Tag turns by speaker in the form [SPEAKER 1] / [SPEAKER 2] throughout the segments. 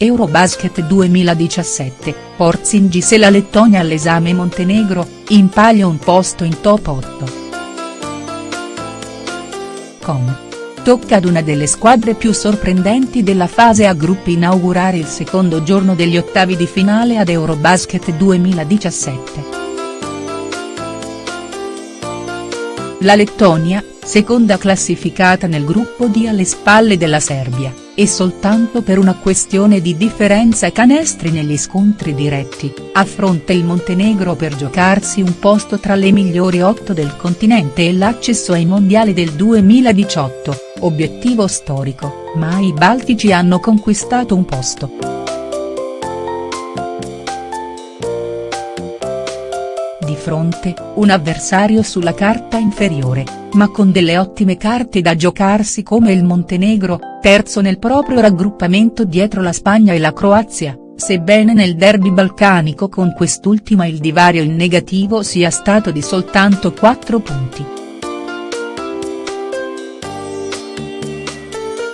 [SPEAKER 1] Eurobasket 2017, Porzingis e la Lettonia all'esame Montenegro, in palio un posto in top 8. Com. Tocca ad una delle squadre più sorprendenti della fase a gruppi inaugurare il secondo giorno degli ottavi di finale ad Eurobasket 2017. La Lettonia, seconda classificata nel gruppo D alle spalle della Serbia e soltanto per una questione di differenza canestri negli scontri diretti, affronta il Montenegro per giocarsi un posto tra le migliori otto del continente e l'accesso ai mondiali del 2018, obiettivo storico, ma i baltici hanno conquistato un posto. Fronte, un avversario sulla carta inferiore, ma con delle ottime carte da giocarsi come il Montenegro, terzo nel proprio raggruppamento dietro la Spagna e la Croazia, sebbene nel derby balcanico con quest'ultima il divario in negativo sia stato di soltanto 4 punti.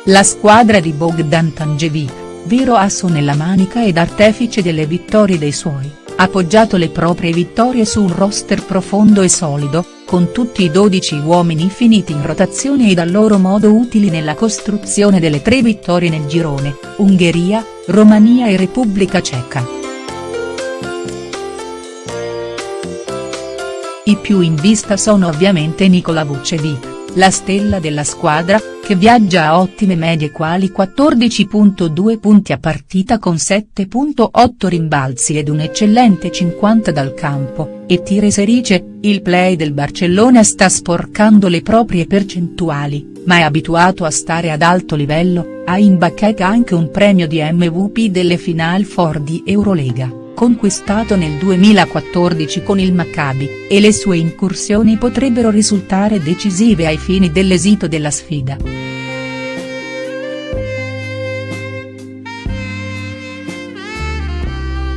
[SPEAKER 1] La squadra di Bogdan Tangevic, vero asso nella manica ed artefice delle vittorie dei suoi, ha poggiato le proprie vittorie su un roster profondo e solido, con tutti i 12 uomini finiti in rotazione ed a loro modo utili nella costruzione delle tre vittorie nel girone, Ungheria, Romania e Repubblica Ceca. I più in vista sono ovviamente Nikola Vucevic, la stella della squadra, che viaggia a ottime medie quali 14.2 punti a partita con 7.8 rimbalzi ed un eccellente 50 dal campo, e Tire Serice, il play del Barcellona sta sporcando le proprie percentuali, ma è abituato a stare ad alto livello, ha in bacheca anche un premio di MVP delle Final Four di Eurolega conquistato nel 2014 con il Maccabi, e le sue incursioni potrebbero risultare decisive ai fini dell'esito della sfida.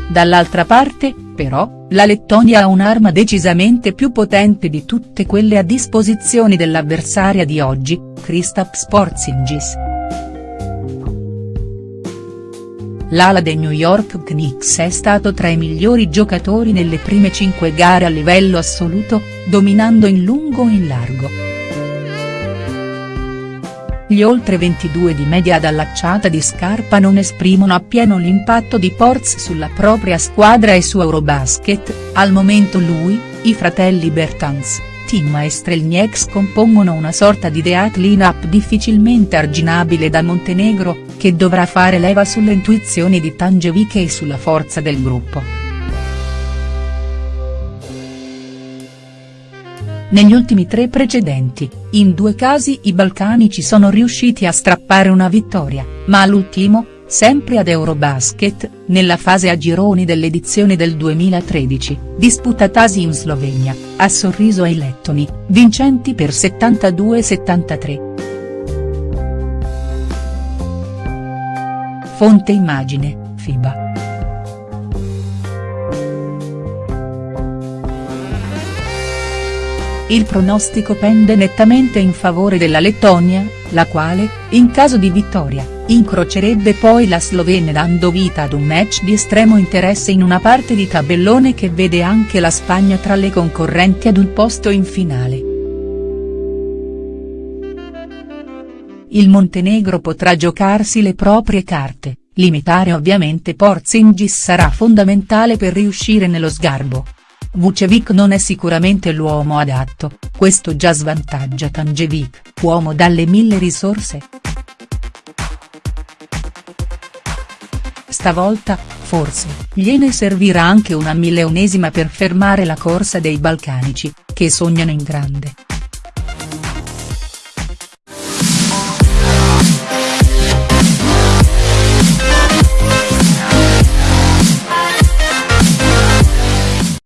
[SPEAKER 1] Dall'altra parte, però, la Lettonia ha un'arma decisamente più potente di tutte quelle a disposizione dell'avversaria di oggi, Kristaps Porzingis. L'ala dei New York Knicks è stato tra i migliori giocatori nelle prime cinque gare a livello assoluto, dominando in lungo e in largo. Gli oltre 22 di media ad allacciata di scarpa non esprimono appieno l'impatto di Porz sulla propria squadra e su Eurobasket, al momento lui, i fratelli Bertans, Tim e Strelnieks compongono una sorta di deat line-up difficilmente arginabile da Montenegro, che dovrà fare leva sulle intuizioni di Tangevic e sulla forza del gruppo. Negli ultimi tre precedenti, in due casi i balcanici sono riusciti a strappare una vittoria, ma all'ultimo, sempre ad Eurobasket, nella fase a gironi dell'edizione del 2013, disputatasi in Slovenia, ha sorriso ai lettoni, vincenti per 72-73. Fonte immagine, FIBA. Il pronostico pende nettamente in favore della Lettonia, la quale, in caso di vittoria, incrocerebbe poi la Slovenia dando vita ad un match di estremo interesse in una parte di tabellone che vede anche la Spagna tra le concorrenti ad un posto in finale. Il Montenegro potrà giocarsi le proprie carte, limitare ovviamente Porzingis sarà fondamentale per riuscire nello sgarbo. Vucevic non è sicuramente l'uomo adatto, questo già svantaggia Tangevic, uomo dalle mille risorse. Stavolta, forse, gliene servirà anche una milionesima per fermare la corsa dei balcanici, che sognano in grande.